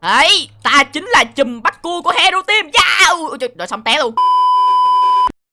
ấy ta chính là chùm bắt cua của hero team yeah! Ui, trời, rồi xong té luôn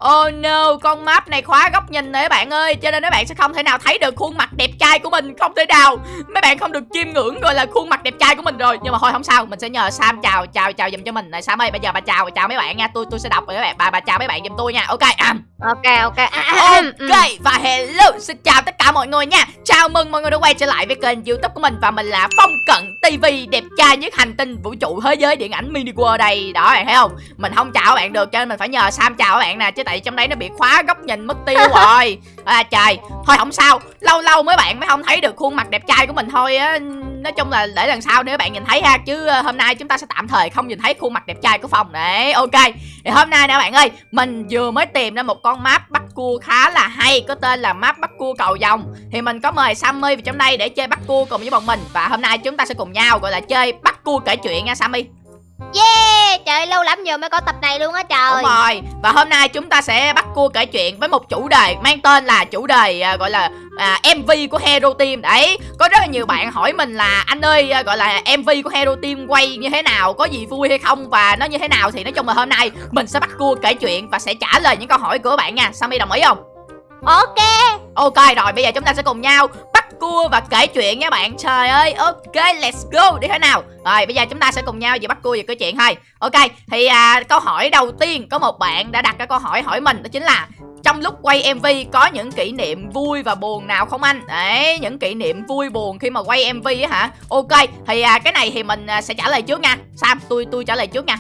Oh no, con map này khóa góc nhìn này các bạn ơi. Cho nên các bạn sẽ không thể nào thấy được khuôn mặt đẹp trai của mình Không thể nào. Mấy bạn không được chiêm ngưỡng gọi là khuôn mặt đẹp trai của mình rồi. Nhưng mà thôi không sao, mình sẽ nhờ Sam chào chào chào dùm cho mình. Này Sam ơi, bây giờ bà chào chào mấy bạn nha. Tôi tôi sẽ đọc rồi các bạn, bà bà chào mấy bạn giùm tôi nha. Ok, um. ok ok. Ok và hello. Xin chào tất cả mọi người nha. Chào mừng mọi người đã quay trở lại với kênh youtube của mình. Và mình là Phong Cận TV đẹp trai nhất hành tinh vũ trụ thế giới điện ảnh mini world đây. Đó bạn thấy không? Mình không chào các bạn được cho nên mình phải nhờ Sam chào các bạn nè. Chứ tại trong đấy nó bị khóa góc nhìn mất tiêu rồi. À, Trời. Thôi không sao. Lâu lâu mấy bạn mới không thấy được khuôn mặt đẹp trai của mình thôi á. Nói chung là để lần sau nếu bạn nhìn thấy ha Chứ ờ, hôm nay chúng ta sẽ tạm thời không nhìn thấy khuôn mặt đẹp trai của phòng Đấy ok. Thì hôm nay nè bạn ơi Mình vừa mới tìm ra một con map bắt cua khá là hay Có tên là map bắt cua cầu vòng. Thì mình có mời Sammy vào trong đây để chơi bắt cua cùng với bọn mình. Và hôm nay chúng ta sẽ cùng nhau gọi là chơi bắt cua kể chuyện nha Sammy. Yeah! Trời lâu lắm giờ mới có tập này luôn á trời. Đúng rồi. Và hôm nay chúng ta sẽ bắt cua kể chuyện với một chủ đề Mang tên là chủ đề à, gọi là à, MV của Hero Team. Đấy Có rất là nhiều bạn hỏi mình là Anh ơi à, gọi là MV của Hero Team quay như thế nào? Có gì vui hay không? Và nó như thế nào? Thì nói chung là hôm nay Mình sẽ bắt cua kể chuyện Và sẽ trả lời những câu hỏi của bạn nha. Sammy đồng ý không? Ok. Ok rồi bây giờ chúng ta sẽ cùng nhau bắt cua và kể chuyện nha bạn Trời ơi ok let's go đi thế nào Rồi bây giờ chúng ta sẽ cùng nhau vừa bắt cua vừa kể chuyện thôi Ok thì à, câu hỏi đầu tiên có một bạn đã đặt cái câu hỏi hỏi mình đó chính là trong lúc quay MV có những kỷ niệm vui và buồn nào không anh? Đấy, những kỷ niệm vui buồn khi mà quay MV á hả? Ok, thì à, cái này thì mình à, sẽ trả lời trước nha. Sam, tôi tôi trả lời trước nha.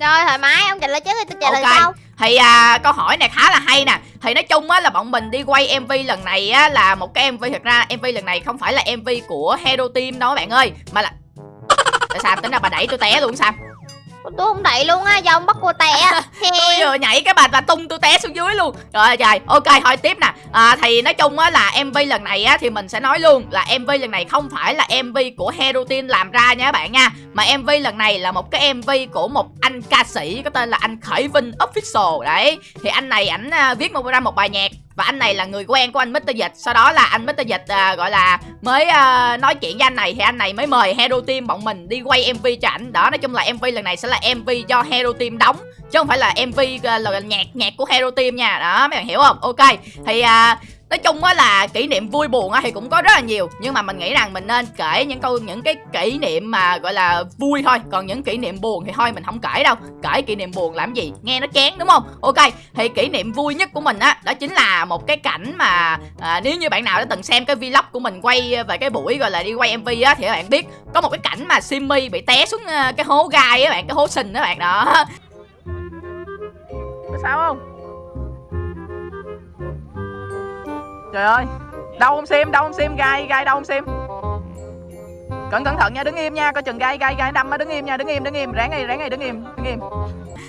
Rồi thoải mái ông trả lời trước thì tôi trả lời Ok. sau thì à, câu hỏi này khá là hay nè. Thì nói chung á là bọn mình đi quay MV lần này á là một cái MV Thật ra MV lần này không phải là MV của Hero Team đâu các bạn ơi Mà là Tại sao tính ra bà đẩy tôi té luôn sao? Tôi không đẩy luôn á do ông bắt cô té. Tôi vừa nhảy cái bà và tung tôi té xuống dưới luôn. Rồi trời. Ok thôi tiếp nè. À, Thì nói chung á là MV lần này á Thì mình sẽ nói luôn là MV lần này không phải là MV của Hero Team làm ra nha các bạn nha Mà MV lần này là một cái MV của một anh ca sĩ Có tên là anh Khởi Vinh Official. Đấy Thì anh này ảnh à, viết một ra một bài nhạc và anh này là người quen của anh Mr. Dịch Sau đó là anh Mr. Dịch à, gọi là mới à, nói chuyện với anh này Thì anh này mới mời Hero Team bọn mình đi quay MV cho ảnh Đó nói chung là MV lần này sẽ là MV do Hero Team đóng Chứ không phải là MV à, là nhạc nhạc của Hero Team nha Đó mấy bạn hiểu không Ok thì à, Nói chung á là kỷ niệm vui buồn á thì cũng có rất là nhiều Nhưng mà mình nghĩ rằng mình nên kể những câu những cái kỷ niệm mà gọi là vui thôi. Còn những kỷ niệm buồn thì thôi mình không kể đâu. Kể kỷ niệm buồn làm gì? Nghe nó chán đúng không? Ok thì kỷ niệm vui nhất của mình á Đó chính là một cái cảnh mà à, Nếu như bạn nào đã từng xem cái vlog của mình quay về cái buổi gọi là đi quay MV á Thì các bạn biết có một cái cảnh mà Simmy bị té xuống ờ, cái hố gai á bạn Cái hố sình đó bạn đó. Có sao không? Trời ơi Đâu không xem đâu không xem gai gai đâu không xem Cẩn cẩn thận nha, đứng im nha, Coi chừng gai gai gai đâm á, đứng im nha, đứng im đứng im, ráng ngay ráng ngay đứng im đứng im.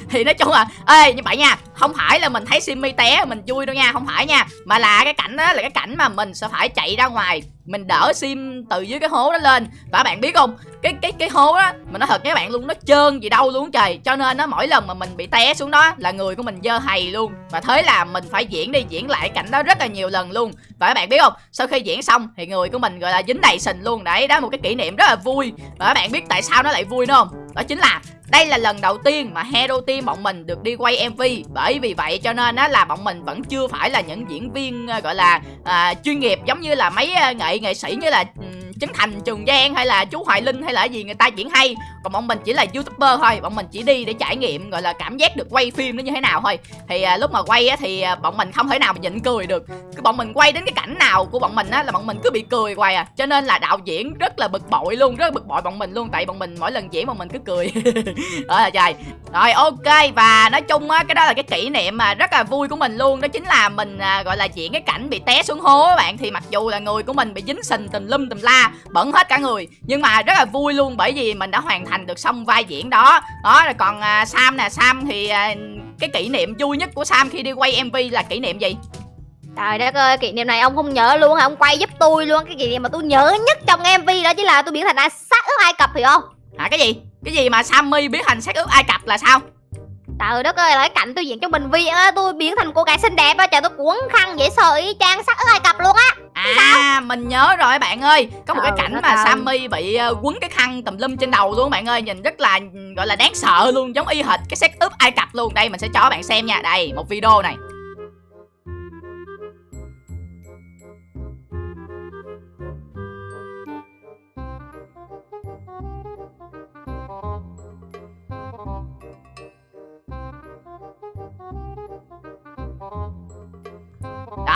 Thì nói chung là, ê, như vậy nha, không phải là mình thấy Simmy té, mình vui đâu nha, không phải nha, mà là cái cảnh đó là cái cảnh mà mình sẽ phải chạy ra ngoài mình đỡ sim từ dưới cái hố đó lên. Và bạn biết không, cái cái cái hố đó mình nói thật với bạn luôn, nó trơn gì đâu luôn trời. Cho nên nó mỗi lần mà mình bị té xuống đó là người của mình dơ hầy luôn. Và thế là mình phải diễn đi, diễn lại cảnh đó rất là nhiều lần luôn. Và các bạn biết không, sau khi diễn xong thì người của mình gọi là dính đầy sình luôn. Đấy, đó là một cái kỷ niệm rất là vui. Và các bạn biết tại sao nó lại vui nữa không? Đó chính là đây là lần đầu tiên mà Hero Team bọn mình được đi quay MV Bởi vì vậy cho nên á là bọn mình vẫn chưa phải là những diễn viên ờ, gọi là à, chuyên nghiệp Giống như là mấy ờ, nghệ nghệ sĩ như là ừ, um, Trấn Thành, Trường Giang hay là chú Hoài Linh hay là gì người ta diễn hay. Còn bọn mình chỉ là youtuber thôi Bọn mình chỉ đi để trải nghiệm gọi là cảm giác được quay phim nó như thế nào thôi. Thì à, lúc mà quay á thì à, bọn mình không thể nào mà nhịn cười được. Cứ bọn mình quay đến cái cảnh nào của bọn mình á là bọn mình cứ bị cười hoài à. Cho nên là đạo diễn rất là bực bội luôn Rất là bực bội bọn mình luôn Tại bọn mình mỗi lần diễn bọn mình cứ cười. Đó là trời rồi ok và nói chung á cái đó là cái kỷ niệm mà rất là vui của mình luôn. Đó chính là mình à, gọi là diễn cái cảnh bị té xuống hố các bạn. Thì mặc dù là người của mình bị dính sình tùm lum tùm la bẩn hết cả người. Nhưng mà rất là vui luôn bởi vì mình đã hoàn thành được xong vai diễn đó. Đó rồi còn à, Sam nè Sam thì à, cái kỷ niệm vui nhất của Sam khi đi quay MV là kỷ niệm gì? Trời đất ơi, kỷ niệm này ông không nhớ luôn hả? Ông quay giúp tôi luôn. Cái kỷ niệm mà tôi nhớ nhất trong MV đó chính là tôi biến thành A sát ướp Ai Cập hiểu không? hả cái gì? Cái gì mà Sammy biến thành xác ướp Ai Cập là sao Trời đất ơi là cái cảnh tôi diễn trong bệnh viện á Tôi biến thành cô gái xinh đẹp á. Trời tôi cuốn khăn dễ sợ y chang sắc ở Ai Cập luôn á. À mình nhớ rồi bạn ơi. Có một cái Trời cảnh mà ơi. Sammy bị ờ, quấn cái khăn tùm lum trên đầu luôn bạn ơi. Nhìn rất là gọi là đáng sợ luôn Giống y hệt cái setup Ai Cập luôn. Đây mình sẽ cho bạn xem nha. Đây một video này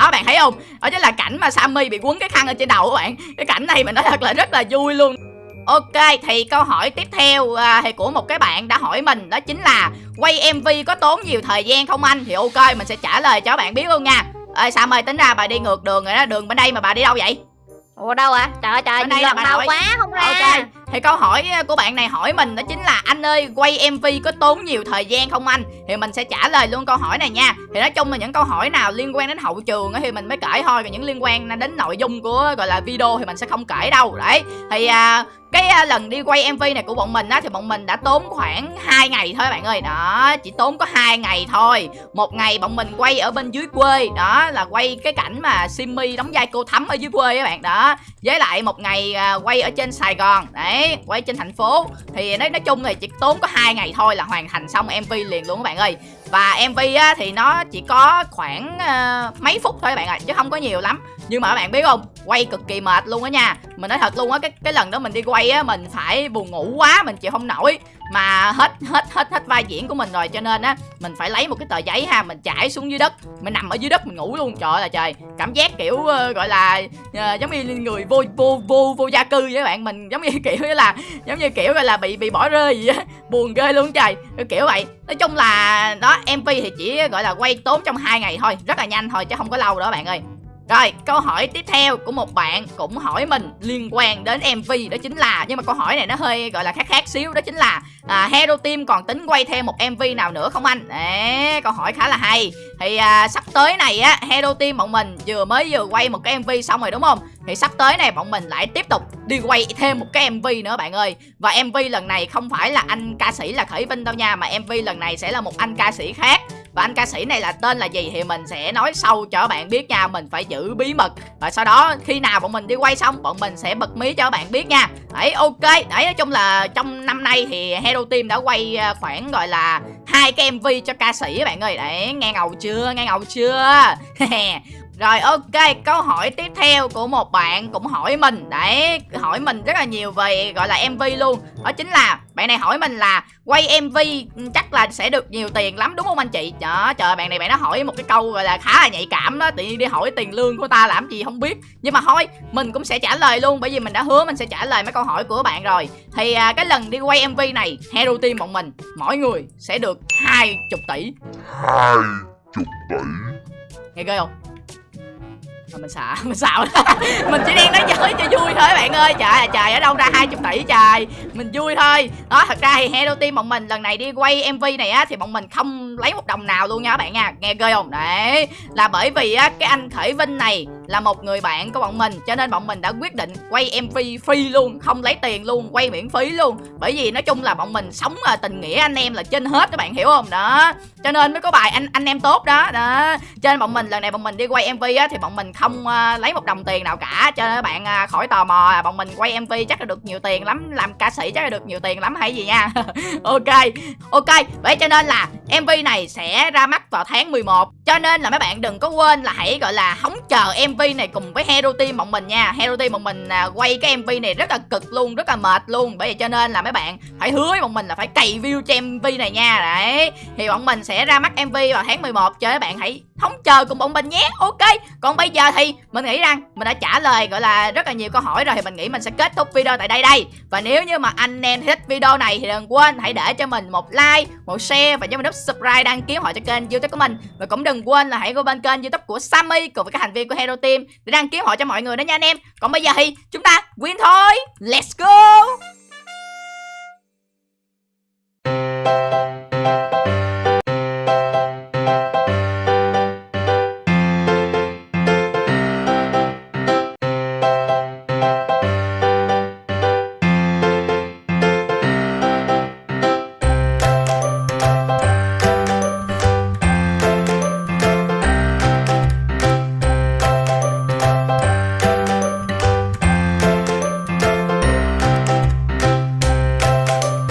đó bạn thấy không? Đó chính là cảnh mà Sammy bị quấn cái khăn ở trên đầu các bạn. Cái cảnh này mình nói thật là rất là vui luôn. Ok thì câu hỏi tiếp theo à, thì của một cái bạn đã hỏi mình đó chính là quay MV có tốn nhiều thời gian không anh? Thì ok mình sẽ trả lời cho bạn biết luôn nha. Ê Sam ơi tính ra bà đi ngược đường rồi đó đường bên đây mà bà đi đâu vậy? Ủa đâu à Trời ơi trời Ở đây là bà quá không ra. Ok thì câu hỏi ờ, của bạn này hỏi mình đó chính là anh ơi quay MV có tốn nhiều thời gian không anh? Thì mình sẽ trả lời luôn câu hỏi này nha. Thì nói chung là những câu hỏi nào liên quan đến hậu trường thì mình mới kể thôi còn những liên quan đến nội dung của gọi là video thì mình sẽ không kể đâu. Đấy. Thì à, cái à, lần đi quay MV này của bọn mình á thì bọn mình đã tốn khoảng 2 ngày thôi bạn ơi. Đó chỉ tốn có hai ngày thôi. Một ngày bọn mình quay ở bên dưới quê đó là quay cái cảnh mà Simmy đóng vai cô thắm ở dưới quê các bạn đó. Với lại một ngày à, quay ở trên Sài Gòn đấy quay trên thành phố. Thì nói nói chung thì chỉ tốn có hai ngày thôi là hoàn thành xong MV liền luôn các bạn ơi. Và MV á thì nó chỉ có khoảng uh, mấy phút thôi các bạn ạ chứ không có nhiều lắm nhưng mà các bạn biết không? Quay cực kỳ mệt luôn á nha. Mình nói thật luôn á cái cái lần đó mình đi quay á mình phải buồn ngủ quá mình chịu không nổi. Mà hết hết hết hết vai diễn của mình rồi cho nên á mình phải lấy một cái tờ giấy ha mình trải xuống dưới đất. Mình nằm ở dưới đất mình ngủ luôn. Trời ơi là trời. Cảm giác kiểu uh, gọi là uh, giống như người vô vô vô vô gia cư vậy các bạn. Mình giống như kiểu là giống như kiểu gọi là bị bị bỏ rơi gì á. Buồn ghê luôn trời. Cái kiểu vậy. Nói chung là đó mv thì chỉ gọi là quay tốn trong hai ngày thôi. Rất là nhanh thôi chứ không có lâu đó bạn ơi rồi, câu hỏi tiếp theo của một bạn cũng hỏi mình liên quan đến MV đó chính là nhưng mà câu hỏi này nó hơi gọi là khác khác xíu đó chính là à, Hero Team còn tính quay thêm một MV nào nữa không anh? Đấy, câu hỏi khá là hay. Thì à, sắp tới này á Hero Team bọn mình vừa mới vừa quay một cái MV xong rồi đúng không? Thì sắp tới này bọn mình lại tiếp tục đi quay thêm một cái MV nữa bạn ơi. Và MV lần này không phải là anh ca sĩ là Khởi Vinh đâu nha mà MV lần này sẽ là một anh ca sĩ khác và anh ca sĩ này là tên là gì thì mình sẽ nói sâu cho bạn biết nha. Mình phải giữ bí mật. Và sau đó, khi nào bọn mình đi quay xong, bọn mình sẽ bật mí cho bạn biết nha. Đấy, ok. Đấy, nói chung là trong năm nay thì hero team đã quay à, khoảng gọi là hai cái mv cho ca sĩ các bạn ơi. Đấy, nghe ngầu chưa? Nghe ngầu chưa? Rồi ok, câu hỏi tiếp theo của một bạn cũng hỏi mình. Đấy, hỏi mình rất là nhiều về gọi là MV luôn. Đó chính là bạn này hỏi mình là quay MV chắc là sẽ được nhiều tiền lắm đúng không anh chị? Đó, trời bạn này bạn nó hỏi một cái câu gọi là khá là nhạy cảm đó Tự nhiên đi hỏi tiền lương của ta làm gì không biết. Nhưng mà thôi, mình cũng sẽ trả lời luôn Bởi vì mình đã hứa mình sẽ trả lời mấy câu hỏi của bạn rồi. Thì à, cái lần đi quay MV này Hero Team bọn mình, mỗi người sẽ được 20 tỷ. Hai chục tỷ? Nghe ghê không Thôi mình xạo mình xạo mình chỉ đang nói chơi cho vui thôi bạn ơi. Trời ơi trời, ở đâu ra 20 tỷ trời. Mình vui thôi. Đó, thật ra thì Hello team bọn mình lần này đi quay mv này á, thì bọn mình không lấy một đồng nào luôn nha các bạn nha. Nghe ghê không? Đấy. Là bởi vì á, cái anh khởi vinh này là một người bạn của bọn mình cho nên bọn mình đã quyết định quay mv free luôn không lấy tiền luôn quay miễn phí luôn. Bởi vì nói chung là bọn mình sống là tình nghĩa anh em là trên hết các bạn hiểu không? Đó. Cho nên mới có bài anh anh em tốt đó. Đó. Cho nên bọn mình lần này bọn mình đi quay mv á thì bọn mình không uh, lấy một đồng tiền nào cả. Cho nên các bạn uh, khỏi tò mò à, bọn mình quay mv chắc là được nhiều tiền lắm làm ca sĩ chắc là được nhiều tiền lắm hay gì nha. Ok ok. Vậy cho nên là mv này sẽ ra mắt vào tháng 11 cho nên là mấy bạn đừng có quên là hãy gọi là hóng chờ mv này cùng với hero team bọn mình nha. Hero team bọn mình à, quay cái mv này rất là cực luôn rất là mệt luôn. Bởi vậy cho nên là mấy bạn phải hứa với bọn mình là phải cày view cho mv này nha. Đấy thì bọn mình sẽ ra mắt mv vào tháng 11 cho các bạn hãy chờ cùng bọn mình nhé. Ok, còn bây giờ thì mình nghĩ rằng mình đã trả lời, gọi là, rất là nhiều câu hỏi rồi thì mình nghĩ mình sẽ kết thúc video tại đây đây. Và nếu như mà anh em thích video này thì đừng quên, hãy để cho mình một like, một share và cho mình nút subscribe đăng ký họ cho kênh youtube của mình. Và cũng đừng quên là hãy qua bên kênh youtube của Sammy cùng với các thành viên của Hero Team để đăng ký họ cho mọi người đó nha anh em. Còn bây giờ thì chúng ta win thôi. Let's go!